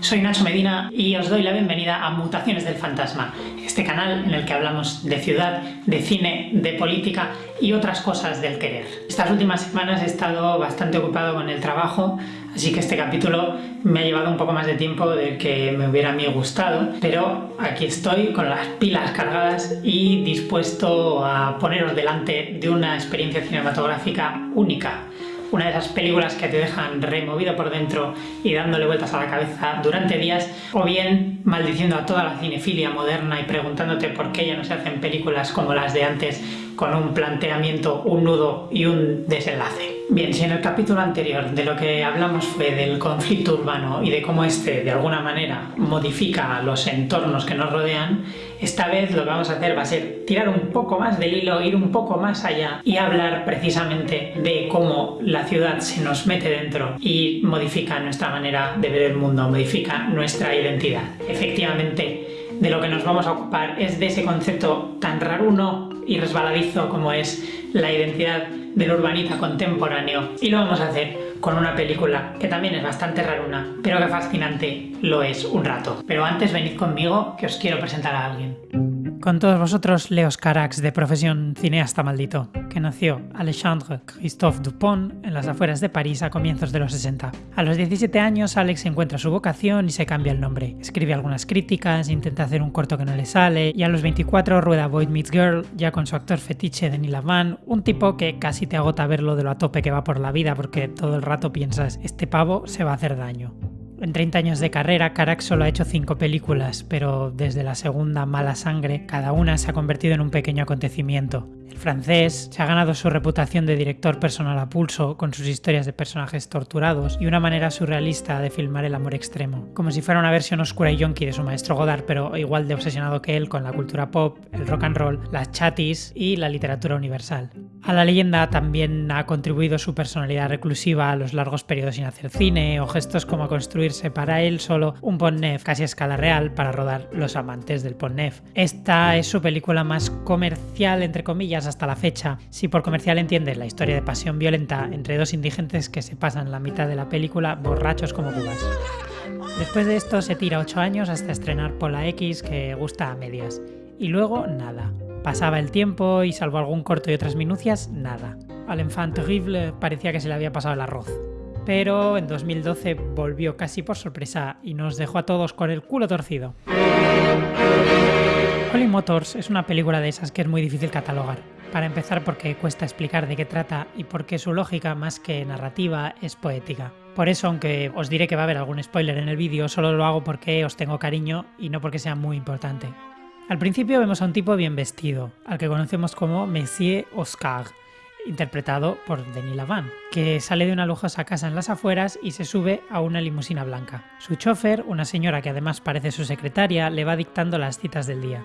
soy Nacho Medina y os doy la bienvenida a Mutaciones del Fantasma, este canal en el que hablamos de ciudad, de cine, de política y otras cosas del querer. Estas últimas semanas he estado bastante ocupado con el trabajo, así que este capítulo me ha llevado un poco más de tiempo del que me hubiera a gustado, pero aquí estoy con las pilas cargadas y dispuesto a poneros delante de una experiencia cinematográfica única una de esas películas que te dejan removido por dentro y dándole vueltas a la cabeza durante días, o bien maldiciendo a toda la cinefilia moderna y preguntándote por qué ya no se hacen películas como las de antes con un planteamiento, un nudo y un desenlace. Bien, si en el capítulo anterior de lo que hablamos fue del conflicto urbano y de cómo este de alguna manera modifica los entornos que nos rodean, esta vez lo que vamos a hacer va a ser tirar un poco más del hilo, ir un poco más allá y hablar precisamente de cómo la ciudad se nos mete dentro y modifica nuestra manera de ver el mundo, modifica nuestra identidad. Efectivamente, de lo que nos vamos a ocupar es de ese concepto tan raruno y resbaladizo como es la identidad del urbanita contemporáneo y lo vamos a hacer con una película que también es bastante raruna, pero que fascinante lo es un rato. Pero antes venid conmigo que os quiero presentar a alguien. Con todos vosotros, Leos Carax, de profesión cineasta maldito, que nació Alexandre Christophe Dupont en las afueras de París a comienzos de los 60. A los 17 años, Alex encuentra su vocación y se cambia el nombre. Escribe algunas críticas, intenta hacer un corto que no le sale, y a los 24 rueda Boy Meets Girl, ya con su actor fetiche Denis Lavant, un tipo que casi te agota verlo de lo a tope que va por la vida porque todo el rato piensas, este pavo se va a hacer daño. En 30 años de carrera, Carax solo ha hecho 5 películas, pero desde la segunda Mala Sangre, cada una se ha convertido en un pequeño acontecimiento. El francés se ha ganado su reputación de director personal a pulso, con sus historias de personajes torturados y una manera surrealista de filmar el amor extremo, como si fuera una versión oscura y yonky de su maestro Godard, pero igual de obsesionado que él con la cultura pop, el rock and roll, las chatis y la literatura universal. A la leyenda también ha contribuido su personalidad reclusiva a los largos periodos sin hacer cine o gestos como construirse para él solo un Pont Neuf casi a escala real para rodar Los amantes del Pont Neuf. Esta es su película más comercial entre comillas hasta la fecha, si por comercial entiendes la historia de pasión violenta entre dos indigentes que se pasan la mitad de la película borrachos como cubas. Después de esto se tira 8 años hasta estrenar Pola X que gusta a medias. Y luego nada. Pasaba el tiempo y salvo algún corto y otras minucias, nada. Al enfant terrible parecía que se le había pasado el arroz. Pero en 2012 volvió casi por sorpresa y nos dejó a todos con el culo torcido. Holy Motors es una película de esas que es muy difícil catalogar. Para empezar porque cuesta explicar de qué trata y porque su lógica más que narrativa es poética. Por eso, aunque os diré que va a haber algún spoiler en el vídeo, solo lo hago porque os tengo cariño y no porque sea muy importante. Al principio vemos a un tipo bien vestido, al que conocemos como Monsieur Oscar, interpretado por Denis Lavant, que sale de una lujosa casa en las afueras y se sube a una limusina blanca. Su chofer, una señora que además parece su secretaria, le va dictando las citas del día.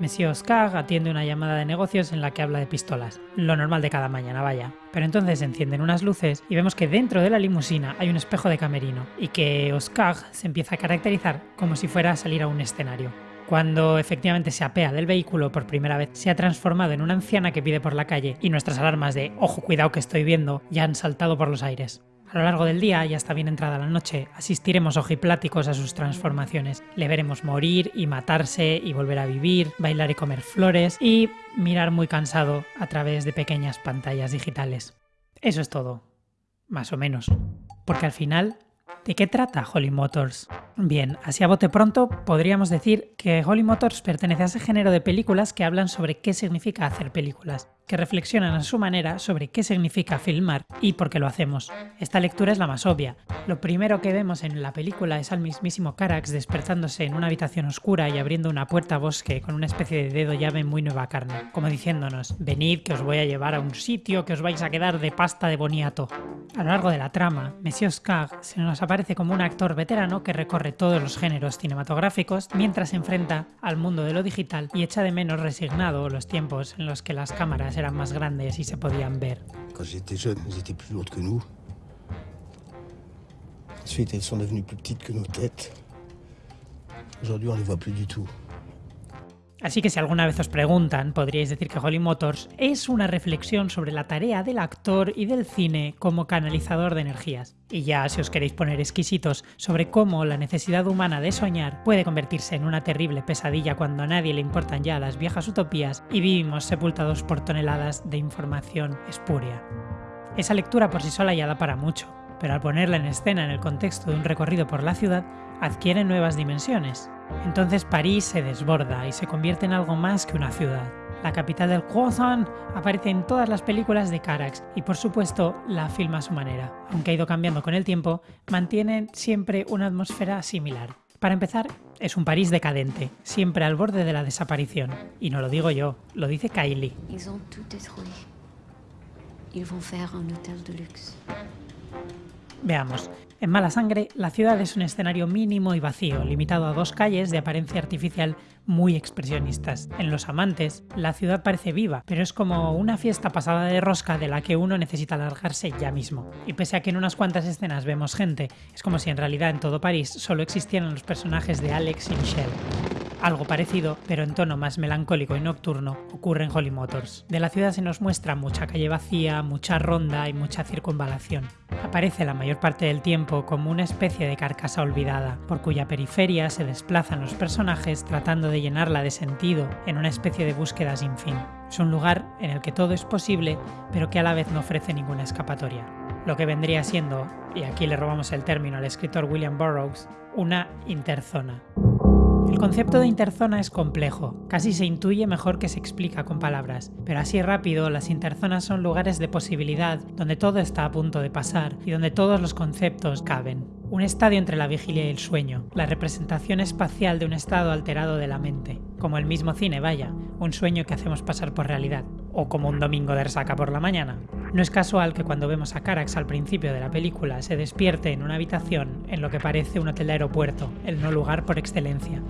Monsieur Oscar atiende una llamada de negocios en la que habla de pistolas, lo normal de cada mañana, vaya. Pero entonces encienden unas luces y vemos que dentro de la limusina hay un espejo de camerino y que Oscar se empieza a caracterizar como si fuera a salir a un escenario. Cuando efectivamente se apea del vehículo por primera vez, se ha transformado en una anciana que pide por la calle y nuestras alarmas de ojo cuidado que estoy viendo ya han saltado por los aires. A lo largo del día, y hasta bien entrada la noche, asistiremos ojipláticos a sus transformaciones. Le veremos morir y matarse y volver a vivir, bailar y comer flores y mirar muy cansado a través de pequeñas pantallas digitales. Eso es todo. Más o menos. Porque al final, ¿de qué trata Holly Motors? Bien, así a bote pronto podríamos decir que Holly Motors pertenece a ese género de películas que hablan sobre qué significa hacer películas que reflexionan a su manera sobre qué significa filmar y por qué lo hacemos. Esta lectura es la más obvia. Lo primero que vemos en la película es al mismísimo Carax despertándose en una habitación oscura y abriendo una puerta bosque con una especie de dedo llave muy nueva carne, como diciéndonos, venid que os voy a llevar a un sitio que os vais a quedar de pasta de boniato. A lo largo de la trama, Monsieur Oscar se nos aparece como un actor veterano que recorre todos los géneros cinematográficos mientras se enfrenta al mundo de lo digital y echa de menos resignado los tiempos en los que las cámaras eran más grandes y se podían ver. Quand j'étais jeune, elles étaient plus lourdes que nous. Ensuite, elles sont devenues plus petites que nos têtes. Aujourd'hui, on les voit plus du tout. Así que si alguna vez os preguntan, podríais decir que Holy Motors es una reflexión sobre la tarea del actor y del cine como canalizador de energías. Y ya si os queréis poner exquisitos sobre cómo la necesidad humana de soñar puede convertirse en una terrible pesadilla cuando a nadie le importan ya las viejas utopías y vivimos sepultados por toneladas de información espuria. Esa lectura por sí sola ya da para mucho, pero al ponerla en escena en el contexto de un recorrido por la ciudad, adquiere nuevas dimensiones. Entonces París se desborda y se convierte en algo más que una ciudad. La capital del croissant aparece en todas las películas de Carax y por supuesto la filma a su manera. Aunque ha ido cambiando con el tiempo, mantiene siempre una atmósfera similar. Para empezar, es un París decadente, siempre al borde de la desaparición. Y no lo digo yo, lo dice Kylie. Veamos. En Mala Sangre, la ciudad es un escenario mínimo y vacío, limitado a dos calles de apariencia artificial muy expresionistas. En Los Amantes, la ciudad parece viva, pero es como una fiesta pasada de rosca de la que uno necesita largarse ya mismo. Y pese a que en unas cuantas escenas vemos gente, es como si en realidad en todo París solo existieran los personajes de Alex y Michelle. Algo parecido, pero en tono más melancólico y nocturno, ocurre en Holly Motors. De la ciudad se nos muestra mucha calle vacía, mucha ronda y mucha circunvalación. Aparece la mayor parte del tiempo como una especie de carcasa olvidada, por cuya periferia se desplazan los personajes tratando de llenarla de sentido en una especie de búsqueda sin fin. Es un lugar en el que todo es posible, pero que a la vez no ofrece ninguna escapatoria. Lo que vendría siendo, y aquí le robamos el término al escritor William Burroughs, una interzona. El concepto de interzona es complejo, casi se intuye mejor que se explica con palabras, pero así rápido las interzonas son lugares de posibilidad donde todo está a punto de pasar y donde todos los conceptos caben. Un estadio entre la vigilia y el sueño, la representación espacial de un estado alterado de la mente, como el mismo cine, vaya, un sueño que hacemos pasar por realidad, o como un domingo de resaca por la mañana. No es casual que cuando vemos a Carax al principio de la película se despierte en una habitación en lo que parece un hotel de aeropuerto, el no lugar por excelencia.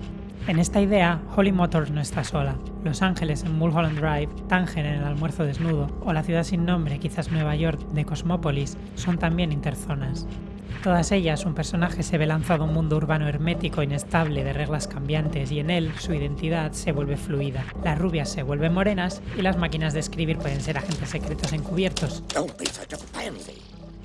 En esta idea, Holly Motors no está sola. Los Ángeles en Mulholland Drive, Tánger en el almuerzo desnudo, o la ciudad sin nombre, quizás Nueva York, de Cosmópolis, son también interzonas. Todas ellas, un personaje se ve lanzado a un mundo urbano hermético, inestable, de reglas cambiantes, y en él su identidad se vuelve fluida. Las rubias se vuelven morenas y las máquinas de escribir pueden ser agentes secretos encubiertos.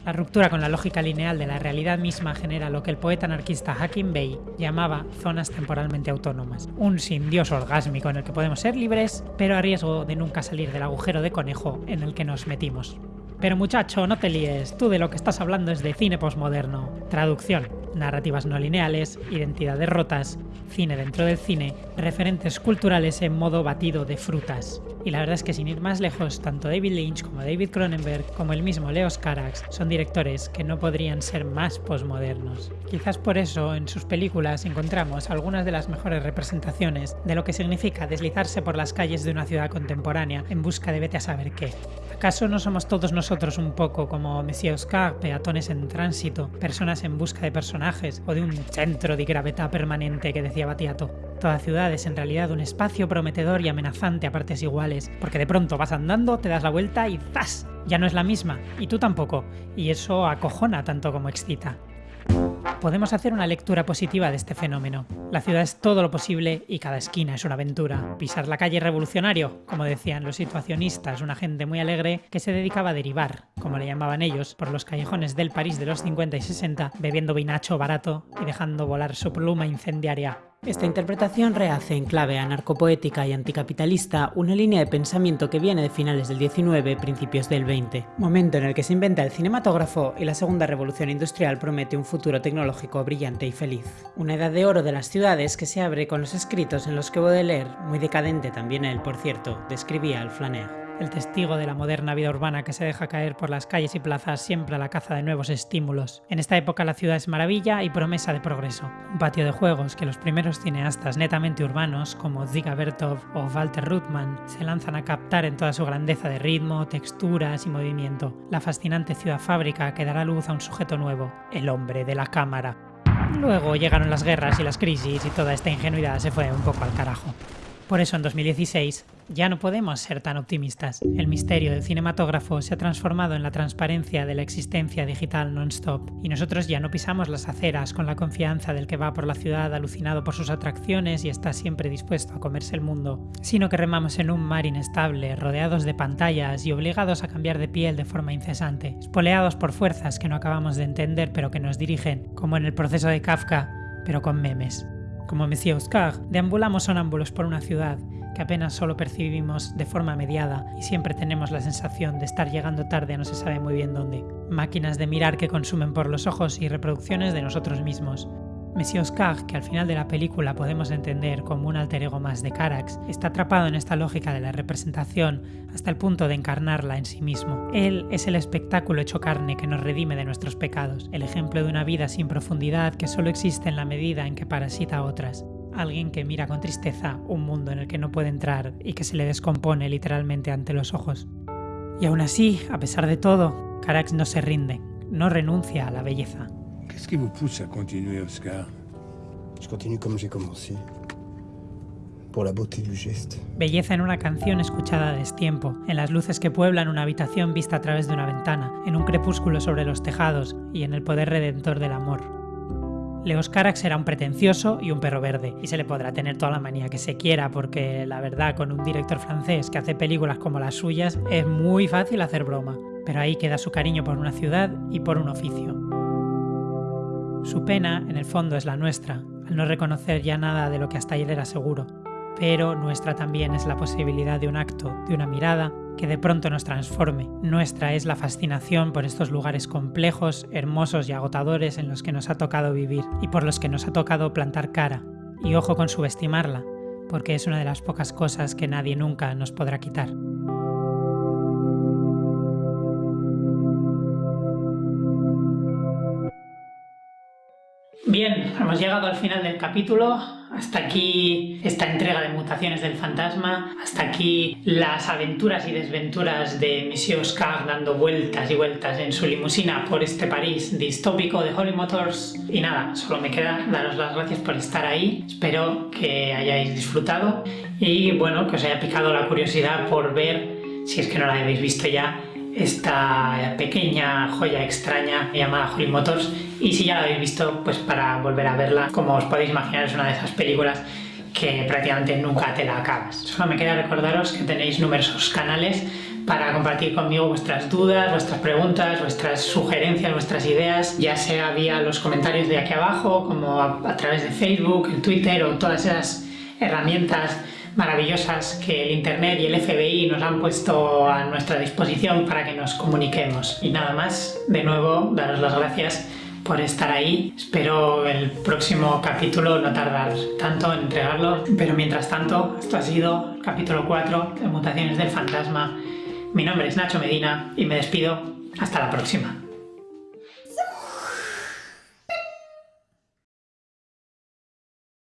La ruptura con la lógica lineal de la realidad misma genera lo que el poeta anarquista Hakim Bey llamaba zonas temporalmente autónomas. Un sin dios orgásmico en el que podemos ser libres, pero a riesgo de nunca salir del agujero de conejo en el que nos metimos. Pero muchacho, no te líes, tú de lo que estás hablando es de cine posmoderno. Traducción, narrativas no lineales, identidades rotas, cine dentro del cine, referentes culturales en modo batido de frutas. Y la verdad es que sin ir más lejos, tanto David Lynch como David Cronenberg, como el mismo Leos Carax, son directores que no podrían ser más posmodernos. Quizás por eso en sus películas encontramos algunas de las mejores representaciones de lo que significa deslizarse por las calles de una ciudad contemporánea en busca de vete a saber qué. ¿Acaso no somos todos nosotros un poco como Monsieur Oscar, peatones en tránsito, personas en busca de personajes o de un centro de gravedad permanente que decía Batiato? Toda ciudad es en realidad un espacio prometedor y amenazante a partes iguales, porque de pronto vas andando, te das la vuelta y ¡zas! Ya no es la misma, y tú tampoco, y eso acojona tanto como excita. Podemos hacer una lectura positiva de este fenómeno. La ciudad es todo lo posible y cada esquina es una aventura. Pisar la calle revolucionario, como decían los situacionistas, una gente muy alegre que se dedicaba a derivar, como le llamaban ellos, por los callejones del París de los 50 y 60, bebiendo vinacho barato y dejando volar su pluma incendiaria. Esta interpretación rehace en clave anarcopoética y anticapitalista una línea de pensamiento que viene de finales del 19, principios del 20, momento en el que se inventa el cinematógrafo y la segunda revolución industrial promete un futuro tecnológico brillante y feliz. Una edad de oro de las ciudades que se abre con los escritos en los que Baudelaire, muy decadente también él por cierto, describía al flaner el testigo de la moderna vida urbana que se deja caer por las calles y plazas siempre a la caza de nuevos estímulos. En esta época la ciudad es maravilla y promesa de progreso. Un patio de juegos que los primeros cineastas netamente urbanos como Dziga Bertov o Walter Ruttmann se lanzan a captar en toda su grandeza de ritmo, texturas y movimiento. La fascinante ciudad fábrica que dará luz a un sujeto nuevo, el hombre de la cámara. Luego llegaron las guerras y las crisis y toda esta ingenuidad se fue un poco al carajo. Por eso en 2016 Ya no podemos ser tan optimistas. El misterio del cinematógrafo se ha transformado en la transparencia de la existencia digital non-stop, y nosotros ya no pisamos las aceras con la confianza del que va por la ciudad alucinado por sus atracciones y está siempre dispuesto a comerse el mundo, sino que remamos en un mar inestable, rodeados de pantallas y obligados a cambiar de piel de forma incesante, espoleados por fuerzas que no acabamos de entender pero que nos dirigen, como en el proceso de Kafka, pero con memes. Como Monsieur Oscar, deambulamos sonámbulos por una ciudad que apenas solo percibimos de forma mediada y siempre tenemos la sensación de estar llegando tarde a no se sabe muy bien dónde. Máquinas de mirar que consumen por los ojos y reproducciones de nosotros mismos, Monsieur Oscar, que al final de la película podemos entender como un alter ego más de Carax, está atrapado en esta lógica de la representación hasta el punto de encarnarla en sí mismo. Él es el espectáculo hecho carne que nos redime de nuestros pecados, el ejemplo de una vida sin profundidad que solo existe en la medida en que parasita a otras. Alguien que mira con tristeza un mundo en el que no puede entrar y que se le descompone literalmente ante los ojos. Y aún así, a pesar de todo, Carax no se rinde, no renuncia a la belleza. Qu'est-ce qui vous pousse à continuer, Oscar Je continue comme j'ai commencé. Por la beauté du geste. Belleza en una canción escuchada a destiempo, en las luces que pueblan una habitación vista a través de una ventana, en un crepúsculo sobre los tejados y en el poder redentor del amor. Leos Carax será un pretencioso y un perro verde, y se le podrá tener toda la manía que se quiera, porque la verdad, con un director francés que hace películas como las suyas, es muy fácil hacer broma. Pero ahí queda su cariño por una ciudad y por un oficio. Su pena, en el fondo, es la nuestra, al no reconocer ya nada de lo que hasta ayer era seguro. Pero nuestra también es la posibilidad de un acto, de una mirada, que de pronto nos transforme. Nuestra es la fascinación por estos lugares complejos, hermosos y agotadores en los que nos ha tocado vivir y por los que nos ha tocado plantar cara. Y ojo con subestimarla, porque es una de las pocas cosas que nadie nunca nos podrá quitar. Bien, hemos llegado al final del capítulo. Hasta aquí esta entrega de Mutaciones del Fantasma. Hasta aquí las aventuras y desventuras de Monsieur Oscar dando vueltas y vueltas en su limusina por este París distópico de Holly Motors. Y nada, solo me queda daros las gracias por estar ahí. Espero que hayáis disfrutado y bueno, que os haya picado la curiosidad por ver, si es que no la habéis visto ya, esta pequeña joya extraña llamada Holly Motors y si ya la habéis visto, pues para volver a verla, como os podéis imaginar es una de esas películas que prácticamente nunca te la acabas. Solo me queda recordaros que tenéis numerosos canales para compartir conmigo vuestras dudas, vuestras preguntas, vuestras sugerencias, vuestras ideas, ya sea vía los comentarios de aquí abajo, como a, a través de Facebook, el Twitter o todas esas herramientas maravillosas que el Internet y el FBI nos han puesto a nuestra disposición para que nos comuniquemos. Y nada más, de nuevo, daros las gracias por estar ahí. Espero el próximo capítulo no tardar tanto en entregarlo, pero mientras tanto, esto ha sido el capítulo 4 de Mutaciones del Fantasma. Mi nombre es Nacho Medina y me despido. Hasta la próxima.